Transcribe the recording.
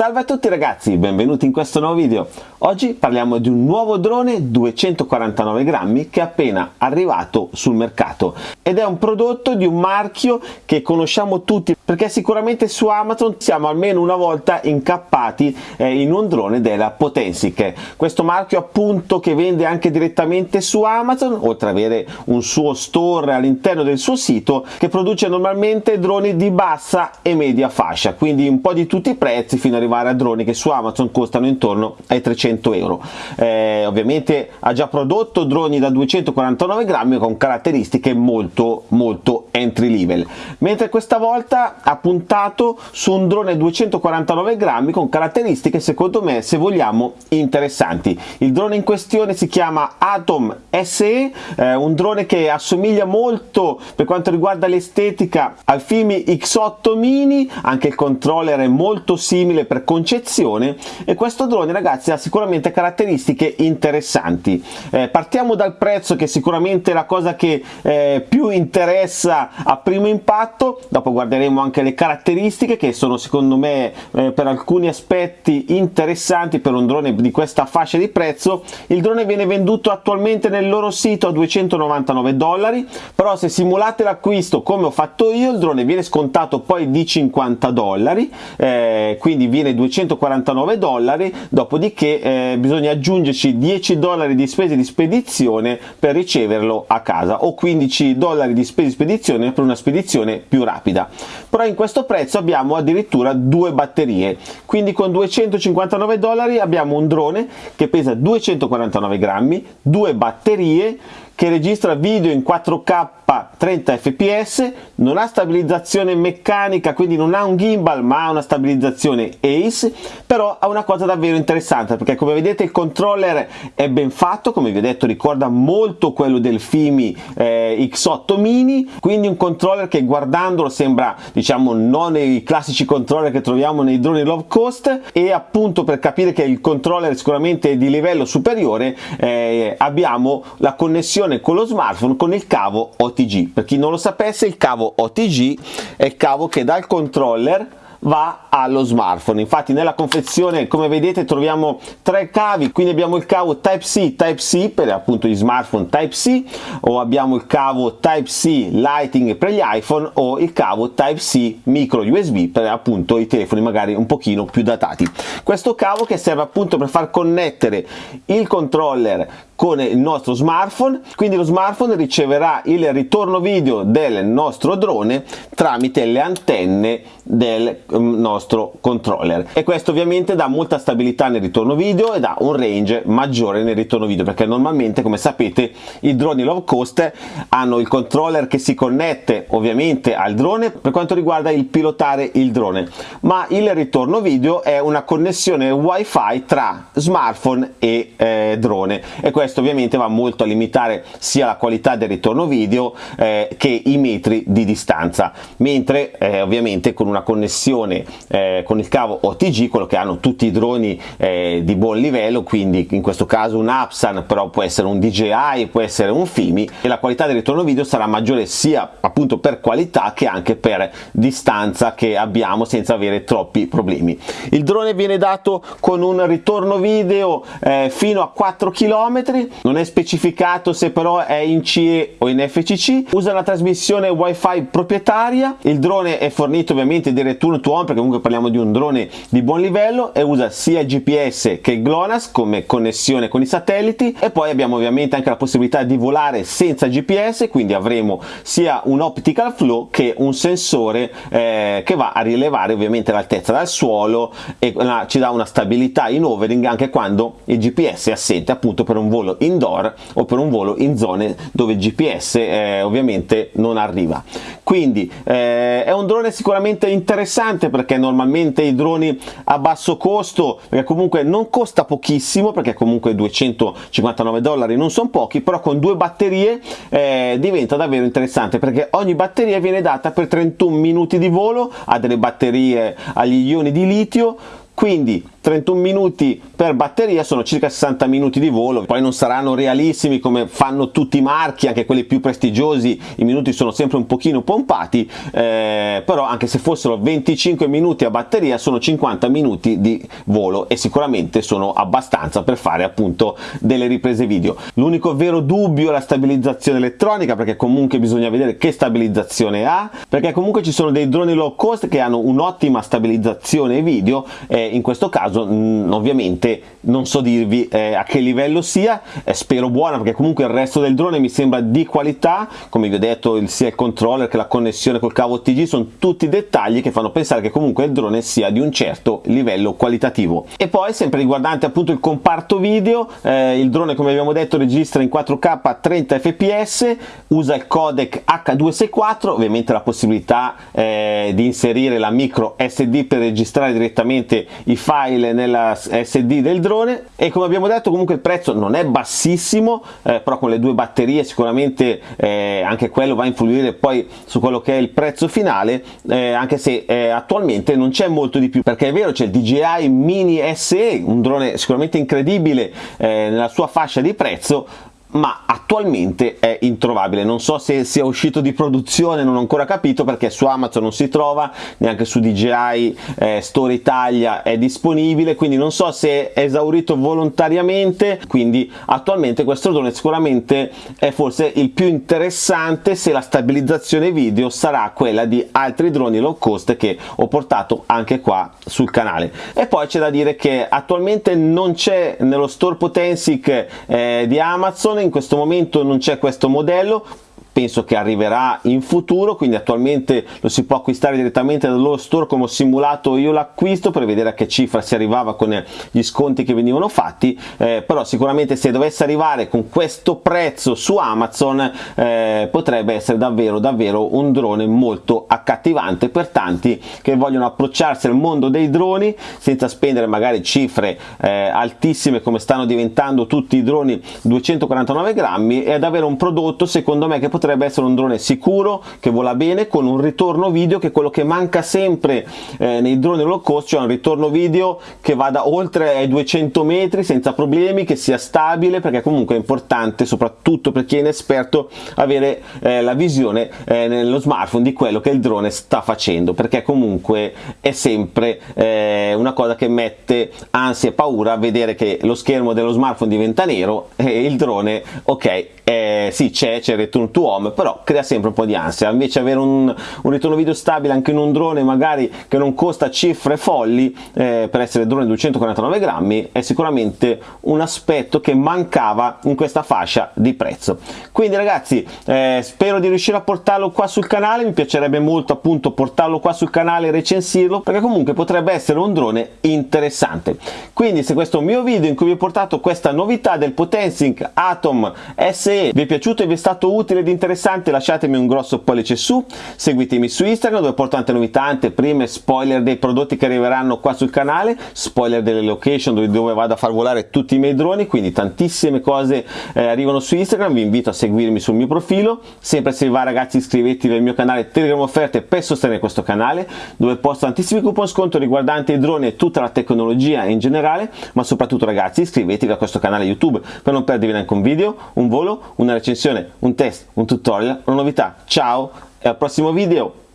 Salve a tutti ragazzi, benvenuti in questo nuovo video. Oggi parliamo di un nuovo drone 249 grammi che è appena arrivato sul mercato ed è un prodotto di un marchio che conosciamo tutti perché sicuramente su Amazon siamo almeno una volta incappati eh, in un drone della Potensic. Questo marchio appunto che vende anche direttamente su Amazon oltre ad avere un suo store all'interno del suo sito che produce normalmente droni di bassa e media fascia quindi un po' di tutti i prezzi fino arrivare a droni che su Amazon costano intorno ai 300 euro eh, ovviamente ha già prodotto droni da 249 grammi con caratteristiche molto molto entry level. Mentre questa volta ha puntato su un drone 249 grammi con caratteristiche secondo me se vogliamo interessanti. Il drone in questione si chiama Atom SE eh, un drone che assomiglia molto per quanto riguarda l'estetica al Fimi X8 mini anche il controller è molto simile per concezione e questo drone ragazzi ha sicuramente caratteristiche interessanti. Eh, partiamo dal prezzo che sicuramente è la cosa che eh, più interessa a primo impatto dopo guarderemo anche le caratteristiche che sono secondo me eh, per alcuni aspetti interessanti per un drone di questa fascia di prezzo. Il drone viene venduto attualmente nel loro sito a 299 dollari però se simulate l'acquisto come ho fatto io il drone viene scontato poi di 50 dollari eh, quindi viene 249 dollari dopodiché eh, bisogna aggiungerci 10 dollari di spese di spedizione per riceverlo a casa o 15 dollari di spese di spedizione per una spedizione più rapida. Però in questo prezzo abbiamo addirittura due batterie. Quindi con 259 dollari abbiamo un drone che pesa 249 grammi due batterie che registra video in 4K 30 fps, non ha stabilizzazione meccanica quindi non ha un gimbal ma ha una stabilizzazione ACE, però ha una cosa davvero interessante perché come vedete il controller è ben fatto, come vi ho detto ricorda molto quello del Fimi eh, X8 mini, quindi un controller che guardandolo sembra diciamo non i classici controller che troviamo nei droni low cost e appunto per capire che il controller sicuramente è di livello superiore eh, abbiamo la connessione connessione con lo smartphone con il cavo OTG. Per chi non lo sapesse il cavo OTG è il cavo che dal controller va allo smartphone. Infatti nella confezione come vedete troviamo tre cavi. Quindi abbiamo il cavo type C type C per appunto gli smartphone type C o abbiamo il cavo type C lighting per gli iphone o il cavo type C micro usb per appunto i telefoni magari un pochino più datati. Questo cavo che serve appunto per far connettere il controller con il nostro smartphone. Quindi lo smartphone riceverà il ritorno video del nostro drone tramite le antenne del mm, nostro controller. E questo ovviamente dà molta stabilità nel ritorno video e dà un range maggiore nel ritorno video perché normalmente come sapete i droni low cost hanno il controller che si connette ovviamente al drone per quanto riguarda il pilotare il drone. Ma il ritorno video è una connessione wifi tra smartphone e eh, drone. E questo questo ovviamente va molto a limitare sia la qualità del ritorno video eh, che i metri di distanza. Mentre eh, ovviamente con una connessione eh, con il cavo OTG quello che hanno tutti i droni eh, di buon livello quindi in questo caso un Apsan però può essere un DJI può essere un Fimi e la qualità del ritorno video sarà maggiore sia appunto per qualità che anche per distanza che abbiamo senza avere troppi problemi. Il drone viene dato con un ritorno video eh, fino a 4 km non è specificato se però è in CE o in FCC, usa una trasmissione wifi proprietaria, il drone è fornito ovviamente di return to home perché comunque parliamo di un drone di buon livello e usa sia GPS che GLONASS come connessione con i satelliti. E poi abbiamo ovviamente anche la possibilità di volare senza GPS quindi avremo sia un optical flow che un sensore eh, che va a rilevare ovviamente l'altezza dal suolo e uh, ci dà una stabilità in overing anche quando il GPS è assente appunto per un volo indoor o per un volo in zone dove il GPS eh, ovviamente non arriva. Quindi eh, è un drone sicuramente interessante perché normalmente i droni a basso costo perché comunque non costa pochissimo perché comunque 259 dollari non sono pochi però con due batterie eh, diventa davvero interessante perché ogni batteria viene data per 31 minuti di volo ha delle batterie agli ioni di litio quindi 31 minuti per batteria sono circa 60 minuti di volo. Poi non saranno realissimi come fanno tutti i marchi anche quelli più prestigiosi i minuti sono sempre un pochino pompati eh, però anche se fossero 25 minuti a batteria sono 50 minuti di volo e sicuramente sono abbastanza per fare appunto delle riprese video. L'unico vero dubbio è la stabilizzazione elettronica perché comunque bisogna vedere che stabilizzazione ha perché comunque ci sono dei droni low cost che hanno un'ottima stabilizzazione video e in questo caso mh, mm, ovviamente non so dirvi eh, a che livello sia eh, spero buona perché comunque il resto del drone mi sembra di qualità. Come vi ho detto il, sia il controller che la connessione col cavo TG sono tutti dettagli che fanno pensare che comunque il drone sia di un certo livello qualitativo. E poi sempre riguardante appunto il comparto video eh, il drone come abbiamo detto registra in 4k a 30 fps usa il codec H264 ovviamente la possibilità eh, di inserire la micro SD per registrare direttamente i file nella SD del drone e come abbiamo detto comunque il prezzo non è bassissimo eh, però con le due batterie sicuramente eh, anche quello va a influire poi su quello che è il prezzo finale eh, anche se eh, attualmente non c'è molto di più perché è vero c'è il DJI Mini SE un drone sicuramente incredibile eh, nella sua fascia di prezzo ma attualmente è introvabile. Non so se sia uscito di produzione non ho ancora capito perché su Amazon non si trova neanche su DJI eh, Store Italia è disponibile quindi non so se è esaurito volontariamente. Quindi attualmente questo drone sicuramente è forse il più interessante se la stabilizzazione video sarà quella di altri droni low cost che ho portato anche qua sul canale. E poi c'è da dire che attualmente non c'è nello store Potensic eh, di Amazon in questo momento non c'è questo modello penso che arriverà in futuro quindi attualmente lo si può acquistare direttamente dal loro store come ho simulato io l'acquisto per vedere a che cifra si arrivava con gli sconti che venivano fatti. Eh, però sicuramente se dovesse arrivare con questo prezzo su Amazon eh, potrebbe essere davvero davvero un drone molto accattivante per tanti che vogliono approcciarsi al mondo dei droni senza spendere magari cifre eh, altissime come stanno diventando tutti i droni 249 grammi ed avere un prodotto secondo me che potrebbe potrebbe essere un drone sicuro che vola bene con un ritorno video che è quello che manca sempre eh, nei droni low cost cioè un ritorno video che vada oltre ai 200 metri senza problemi che sia stabile perché comunque è importante soprattutto per chi è inesperto avere eh, la visione eh, nello smartphone di quello che il drone sta facendo perché comunque è sempre eh, una cosa che mette ansia e paura vedere che lo schermo dello smartphone diventa nero e il drone ok eh, sì c'è c'è il return to home però crea sempre un po' di ansia. Invece avere un, un ritorno video stabile anche in un drone magari che non costa cifre folli eh, per essere drone 249 grammi è sicuramente un aspetto che mancava in questa fascia di prezzo. Quindi ragazzi eh, spero di riuscire a portarlo qua sul canale. Mi piacerebbe molto appunto portarlo qua sul canale e recensirlo perché comunque potrebbe essere un drone interessante. Quindi se questo è un mio video in cui vi ho portato questa novità del Potensync Atom SE vi è piaciuto e vi è stato utile ed interessante lasciatemi un grosso pollice su, seguitemi su Instagram dove porto tante novità, anteprime, spoiler dei prodotti che arriveranno qua sul canale, spoiler delle location dove, vado a far volare tutti i miei droni, quindi tantissime cose eh, arrivano su Instagram, vi invito a seguirmi sul mio profilo, sempre se va ragazzi iscrivetevi al mio canale Telegram Offerte per sostenere questo canale dove posto tantissimi coupon sconto riguardanti i droni e tutta la tecnologia in generale, ma soprattutto ragazzi iscrivetevi a questo canale YouTube per non perdervi neanche un video, un volo una recensione, un test, un tutorial, una novità. Ciao e al prossimo video!